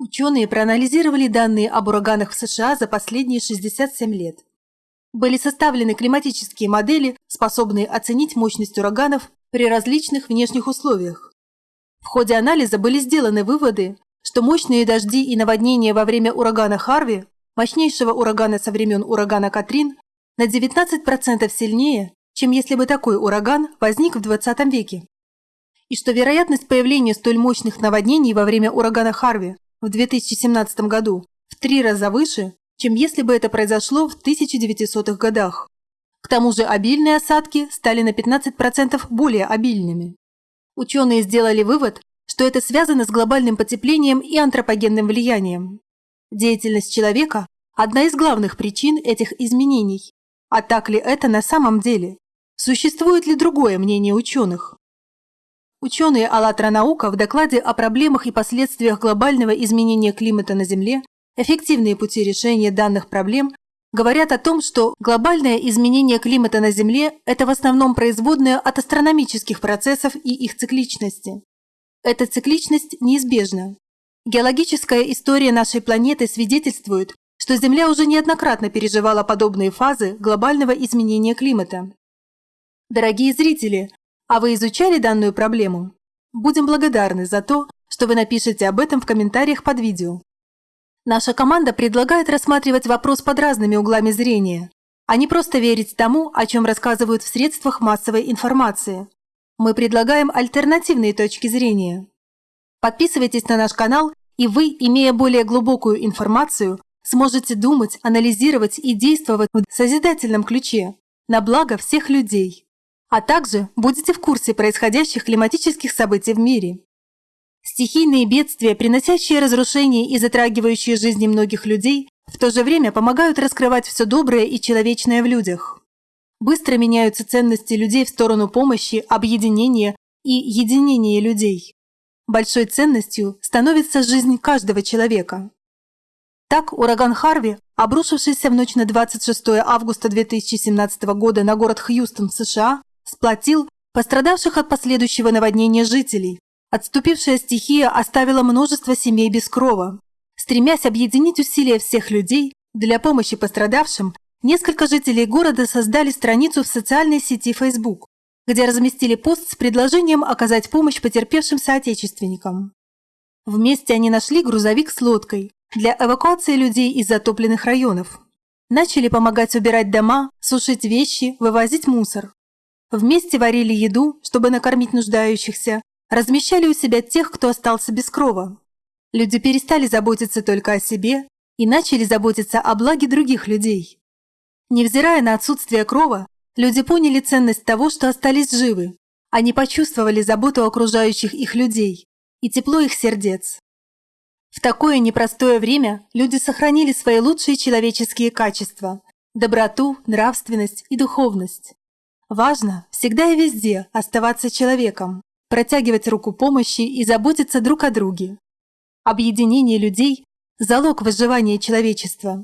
Ученые проанализировали данные об ураганах в США за последние 67 лет. Были составлены климатические модели, способные оценить мощность ураганов при различных внешних условиях. В ходе анализа были сделаны выводы, что мощные дожди и наводнения во время урагана Харви, мощнейшего урагана со времен урагана Катрин, на 19% сильнее, чем если бы такой ураган возник в 20 веке. И что вероятность появления столь мощных наводнений во время урагана Харви в 2017 году в три раза выше, чем если бы это произошло в 1900-х годах. К тому же обильные осадки стали на 15% более обильными. Ученые сделали вывод, что это связано с глобальным потеплением и антропогенным влиянием. Деятельность человека – одна из главных причин этих изменений. А так ли это на самом деле? Существует ли другое мнение ученых? Ученые «АЛЛАТРА наука» в докладе о проблемах и последствиях глобального изменения климата на Земле «Эффективные пути решения данных проблем» говорят о том, что глобальное изменение климата на Земле – это в основном производное от астрономических процессов и их цикличности. Эта цикличность неизбежна. Геологическая история нашей планеты свидетельствует, что Земля уже неоднократно переживала подобные фазы глобального изменения климата. Дорогие зрители, а вы изучали данную проблему? Будем благодарны за то, что вы напишете об этом в комментариях под видео. Наша команда предлагает рассматривать вопрос под разными углами зрения, а не просто верить тому, о чем рассказывают в средствах массовой информации. Мы предлагаем альтернативные точки зрения. Подписывайтесь на наш канал, и вы, имея более глубокую информацию, сможете думать, анализировать и действовать в созидательном ключе на благо всех людей а также будете в курсе происходящих климатических событий в мире. Стихийные бедствия, приносящие разрушения и затрагивающие жизни многих людей, в то же время помогают раскрывать все доброе и человечное в людях. Быстро меняются ценности людей в сторону помощи, объединения и единения людей. Большой ценностью становится жизнь каждого человека. Так, ураган Харви, обрушившийся в ночь на 26 августа 2017 года на город Хьюстон в США, сплотил пострадавших от последующего наводнения жителей. Отступившая стихия оставила множество семей без крова. Стремясь объединить усилия всех людей для помощи пострадавшим, несколько жителей города создали страницу в социальной сети Facebook, где разместили пост с предложением оказать помощь потерпевшим соотечественникам. Вместе они нашли грузовик с лодкой для эвакуации людей из затопленных районов. Начали помогать убирать дома, сушить вещи, вывозить мусор. Вместе варили еду, чтобы накормить нуждающихся, размещали у себя тех, кто остался без крова. Люди перестали заботиться только о себе и начали заботиться о благе других людей. Невзирая на отсутствие крова, люди поняли ценность того, что остались живы. Они почувствовали заботу окружающих их людей и тепло их сердец. В такое непростое время люди сохранили свои лучшие человеческие качества – доброту, нравственность и духовность. Важно всегда и везде оставаться человеком, протягивать руку помощи и заботиться друг о друге. Объединение людей – залог выживания человечества.